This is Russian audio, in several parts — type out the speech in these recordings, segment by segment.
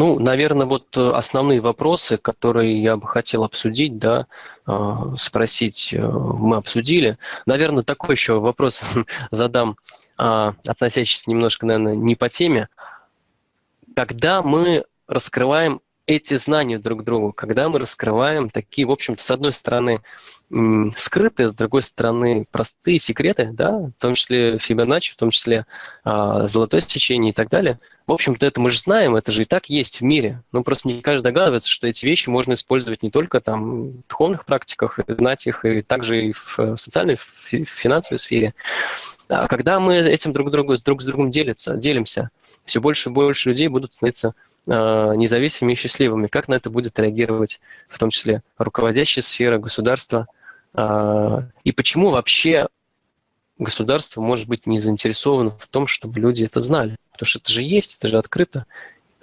Ну, наверное, вот э, основные вопросы, которые я бы хотел обсудить, да, э, спросить, э, мы обсудили. Наверное, такой еще вопрос задам, а, относящийся немножко, наверное, не по теме. Когда мы раскрываем эти знания друг другу, когда мы раскрываем такие, в общем-то, с одной стороны, скрытые, с другой стороны, простые секреты, да, в том числе Фибоначчи, в том числе а, золотое сечение и так далее. В общем-то, это мы же знаем, это же и так есть в мире. Ну, просто не каждый догадывается, что эти вещи можно использовать не только там в духовных практиках, знать их, и также и в социальной, в финансовой сфере. А когда мы этим друг, другу, друг с другом делятся, делимся, все больше и больше людей будут становиться независимыми и счастливыми. Как на это будет реагировать в том числе руководящая сфера, государства? И почему вообще государство может быть не заинтересовано в том, чтобы люди это знали? Потому что это же есть, это же открыто,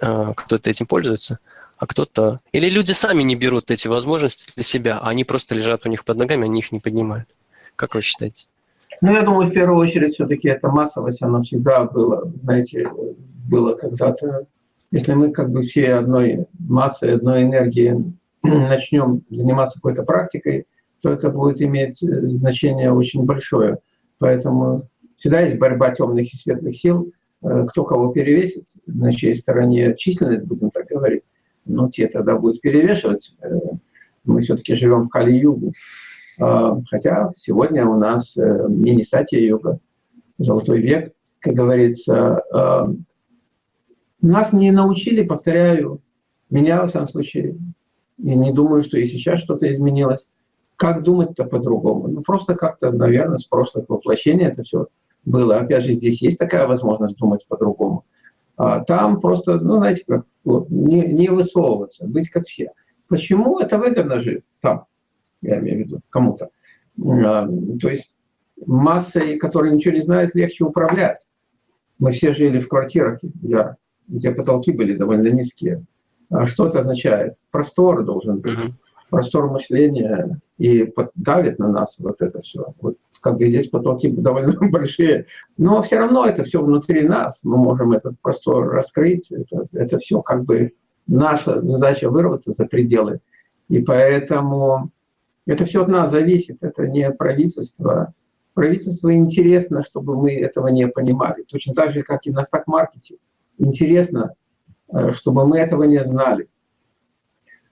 а, кто-то этим пользуется, а кто-то... Или люди сами не берут эти возможности для себя, а они просто лежат у них под ногами, они их не поднимают. Как вы считаете? Ну, я думаю, в первую очередь, все-таки эта массовость, она всегда была, знаете, было когда-то если мы как бы все одной массой, одной энергией начнем заниматься какой-то практикой, то это будет иметь э, значение очень большое. Поэтому всегда есть борьба темных и светлых сил. Э, кто кого перевесит, на чьей стороне численность, будем так говорить, ну, те тогда будут перевешивать. Э, мы все-таки живем в Кали-Югу. А, хотя сегодня у нас мини-сатия-юга, золотой век, как говорится, а, нас не научили, повторяю, меня, во всяком случае, и не думаю, что и сейчас что-то изменилось. Как думать-то по-другому? Ну, просто как-то, наверное, с прошлых воплощений это все было. Опять же, здесь есть такая возможность думать по-другому. А там просто, ну, знаете, как, вот, не, не высовываться, быть как все. Почему это выгодно же там, я имею в виду, кому-то? А, то есть массой, которые ничего не знают, легче управлять. Мы все жили в квартирах, я где потолки были довольно низкие. А что это означает? Простор должен быть, mm-hmm. простор мышления, и давит на нас вот это все. Вот как бы здесь потолки довольно большие, но все равно это все внутри нас, мы можем этот простор раскрыть, это, это все как бы наша задача вырваться за пределы. И поэтому это все от нас зависит, это не правительство. Правительству интересно, чтобы мы этого не понимали. Точно так же, как и на стак-маркете интересно, э, чтобы мы этого не знали.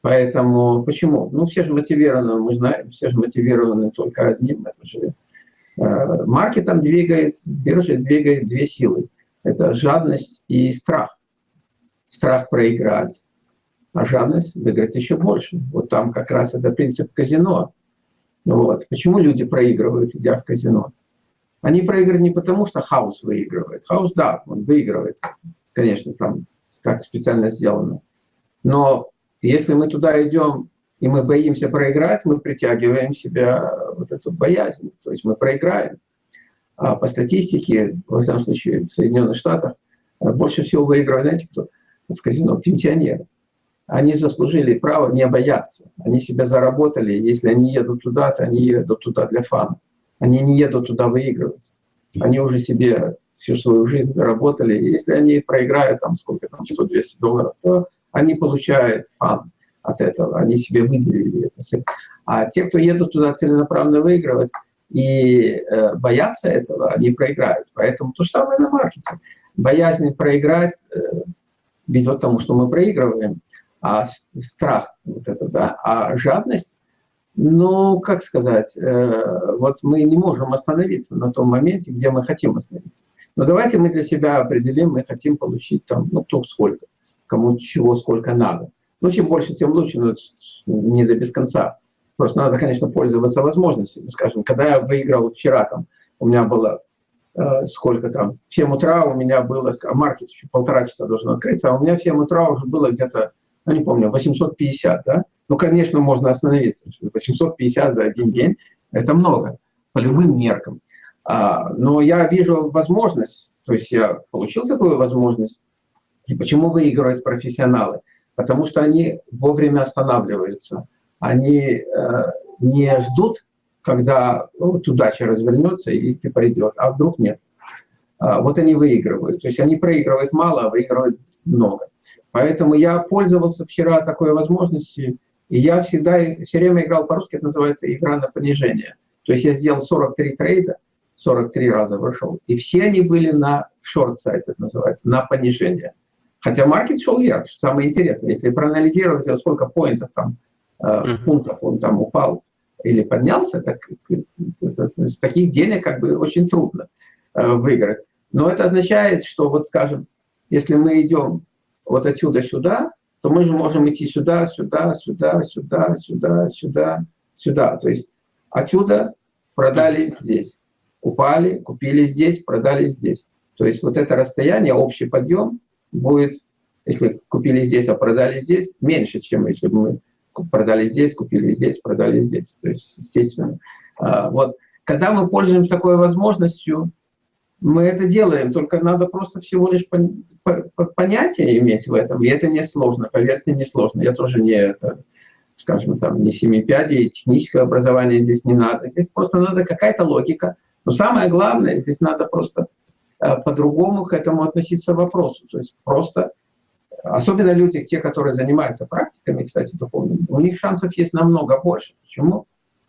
Поэтому почему? Ну, все же мотивированы, мы знаем, все же мотивированы только одним. Это же э, маркетом двигает, биржей двигает две силы. Это жадность и страх. Страх проиграть, а жадность выиграть еще больше. Вот там как раз это принцип казино. Вот. Почему люди проигрывают, идя в казино? Они проигрывают не потому, что хаос выигрывает. Хаос, да, он выигрывает конечно, там как специально сделано. Но если мы туда идем, и мы боимся проиграть, мы притягиваем себя вот эту боязнь, то есть мы проиграем. А по статистике, во всяком случае, в Соединенных Штатах, больше всего выигрывают, знаете, кто в казино? Пенсионеры. Они заслужили право не бояться. Они себя заработали. Если они едут туда, то они едут туда для фана. Они не едут туда выигрывать. Они уже себе всю свою жизнь заработали. Если они проиграют там сколько там, 100-200 долларов, то они получают фан от этого, они себе выделили это. А те, кто едут туда целенаправленно выигрывать и э, боятся этого, они проиграют. Поэтому то же самое на маркете. Боязнь проиграть э, ведет к тому, что мы проигрываем, а страх, вот это, да, а жадность ну, как сказать, э, вот мы не можем остановиться на том моменте, где мы хотим остановиться. Но давайте мы для себя определим, мы хотим получить там, ну, кто сколько, кому чего сколько надо. Ну, чем больше, тем лучше, но не до без конца. Просто надо, конечно, пользоваться возможностями. Скажем, когда я выиграл вчера, там, у меня было э, сколько там, в 7 утра у меня было, маркет еще полтора часа должен открыться, а у меня в 7 утра уже было где-то, ну, не помню, 850, да? Ну, конечно, можно остановиться. 850 за один день – это много, по любым меркам. А, но я вижу возможность, то есть я получил такую возможность. И почему выигрывают профессионалы? Потому что они вовремя останавливаются. Они э, не ждут, когда ну, вот удача развернется и ты пойдешь, а вдруг нет. А, вот они выигрывают. То есть они проигрывают мало, а выигрывают много. Поэтому я пользовался вчера такой возможностью, и я всегда, все время играл по-русски, это называется игра на понижение. То есть я сделал 43 трейда, 43 раза вышел, и все они были на шорт-сайт, это называется, на понижение. Хотя маркет шел вверх, что самое интересное. Если проанализировать, сколько поинтов там, э, пунктов он там упал или поднялся, так с таких денег как бы очень трудно э, выиграть. Но это означает, что вот скажем, если мы идем вот отсюда сюда, то мы же можем идти сюда, сюда, сюда, сюда, сюда, сюда, сюда. То есть отсюда продали здесь, упали, купили здесь, продали здесь. То есть вот это расстояние, общий подъем будет, если купили здесь, а продали здесь, меньше, чем если бы мы продали здесь, купили здесь, продали здесь. То есть, естественно, а, вот. Когда мы пользуемся такой возможностью, мы это делаем, только надо просто всего лишь понятие иметь в этом, и это несложно, поверьте, несложно. Я тоже не это, скажем, там, не семипядей, техническое образование здесь не надо. Здесь просто надо какая-то логика. Но самое главное, здесь надо просто э, по-другому к этому относиться к вопросу. То есть просто, особенно люди, те, которые занимаются практиками, кстати, духовными, у них шансов есть намного больше. Почему?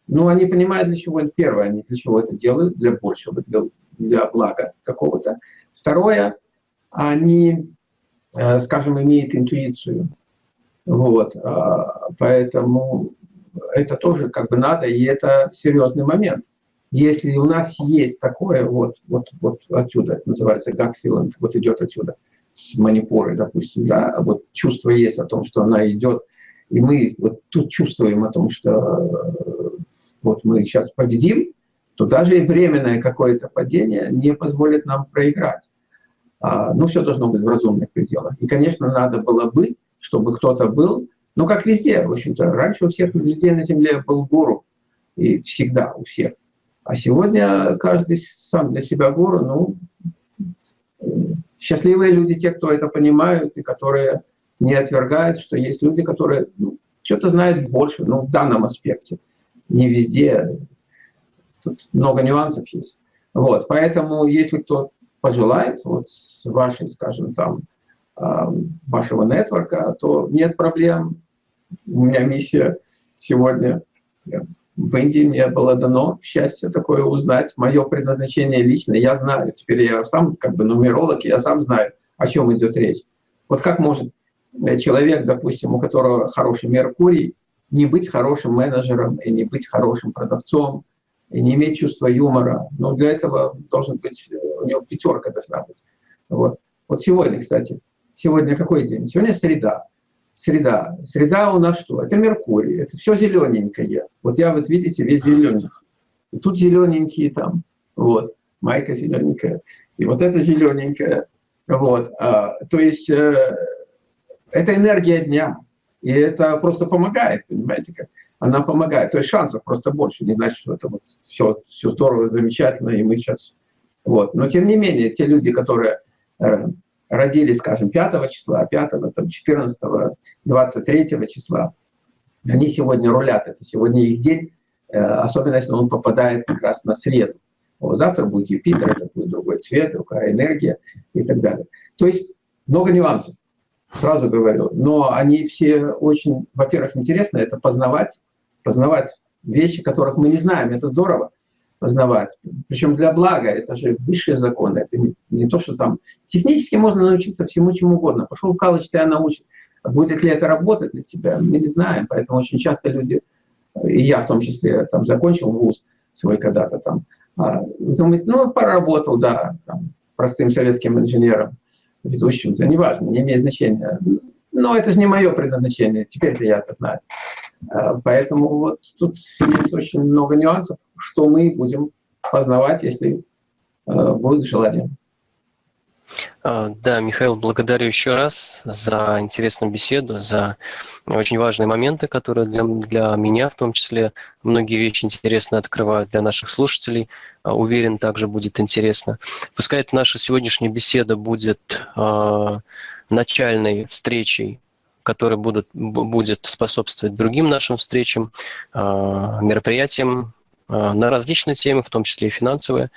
Ну, они понимают, для чего это первое, они для чего это делают, для большего, для, для блага какого-то. Второе, они, э, скажем, имеют интуицию. Вот, а, поэтому это тоже как бы надо, и это серьезный момент. Если у нас есть такое, вот, вот, вот отсюда, называется feeling, вот идет отсюда, с манипуры, допустим, да, вот чувство есть о том, что она идет, и мы вот тут чувствуем о том, что вот мы сейчас победим, то даже и временное какое-то падение не позволит нам проиграть. А, ну, все должно быть в разумных пределах. И, конечно, надо было бы, чтобы кто-то был, ну, как везде, в общем-то, раньше у всех людей на Земле был гуру, и всегда у всех. А сегодня каждый сам для себя гуру, ну, счастливые люди, те, кто это понимают, и которые не отвергают, что есть люди, которые ну, что-то знают больше, ну, в данном аспекте. Не везде, Тут много нюансов есть. Вот, поэтому, если кто пожелает, вот с вашей, скажем, там, вашего нетворка, то нет проблем. У меня миссия сегодня в Индии мне было дано счастье такое узнать, мое предназначение лично, я знаю, теперь я сам как бы нумеролог, я сам знаю, о чем идет речь. Вот как может человек, допустим, у которого хороший Меркурий, не быть хорошим менеджером и не быть хорошим продавцом, и не иметь чувства юмора. Но для этого должен быть, у него пятерка должна быть. Вот, вот сегодня, кстати, сегодня какой день? Сегодня среда. Среда. Среда у нас что? Это Меркурий, это все зелененькое. Вот я, вот видите, весь зелененький. И тут зелененькие там, вот, майка зелененькая. И вот это зелененькое. Вот, а, то есть э, это энергия дня. И это просто помогает, понимаете, как она помогает. То есть шансов просто больше. Не значит, что это вот все, все здорово, замечательно, и мы сейчас... Вот. Но тем не менее, те люди, которые э, родились, скажем, 5 числа, 5, там, 14, 23 числа, они сегодня рулят. Это сегодня их день, э, особенно если он попадает как раз на среду. Вот, завтра будет Юпитер, это будет другой цвет, другая энергия и так далее. То есть много нюансов, сразу говорю. Но они все очень, во-первых, интересно это познавать, познавать вещи, которых мы не знаем. Это здорово познавать. Причем для блага, это же высшие законы. Это не, не то, что там... Технически можно научиться всему, чему угодно. Пошел в колледж, тебя научат. Будет ли это работать для тебя, мы не знаем. Поэтому очень часто люди, и я в том числе, там закончил вуз свой когда-то там, а, думает, ну, поработал, да, там, простым советским инженером, ведущим, да неважно, не имеет значения. Но это же не мое предназначение, теперь я это знаю. А, поэтому вот тут есть очень много нюансов, что мы будем познавать, если а, будет желание. А, да, Михаил, благодарю еще раз за интересную беседу, за очень важные моменты, которые для, для меня в том числе многие вещи интересно открывают для наших слушателей. Уверен, также будет интересно. Пускай эта наша сегодняшняя беседа будет э, начальной встречей который будут, будет способствовать другим нашим встречам, а, мероприятиям на различные темы, в том числе и финансовые.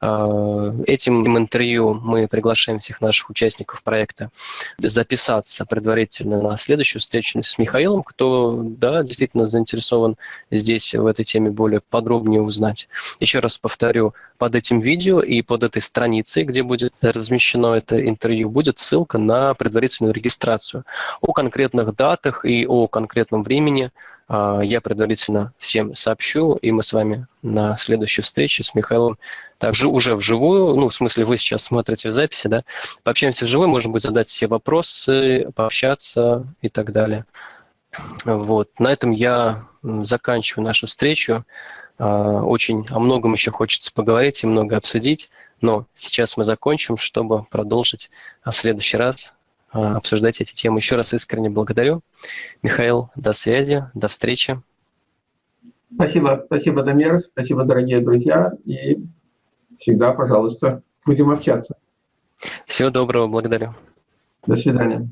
А, этим интервью мы приглашаем всех наших участников проекта записаться предварительно на следующую встречу с Михаилом, кто, да, действительно заинтересован здесь в этой теме более подробнее узнать. Еще раз повторю, под этим видео и под этой страницей, где будет размещено это интервью, будет ссылка на предварительную регистрацию. О конкретных датах и о конкретном времени я предварительно всем сообщу, и мы с вами на следующей встрече с Михаилом также уже вживую, ну, в смысле, вы сейчас смотрите в записи, да, пообщаемся вживую, можно будет задать все вопросы, пообщаться и так далее. Вот, на этом я заканчиваю нашу встречу. А, очень о многом еще хочется поговорить и много обсудить, но сейчас мы закончим, чтобы продолжить в следующий раз. а, обсуждать эти темы. Еще раз искренне благодарю. Михаил, до связи, до встречи. Спасибо, спасибо, Дамир, спасибо, дорогие друзья, и всегда, пожалуйста, будем общаться. Всего доброго, благодарю. До свидания.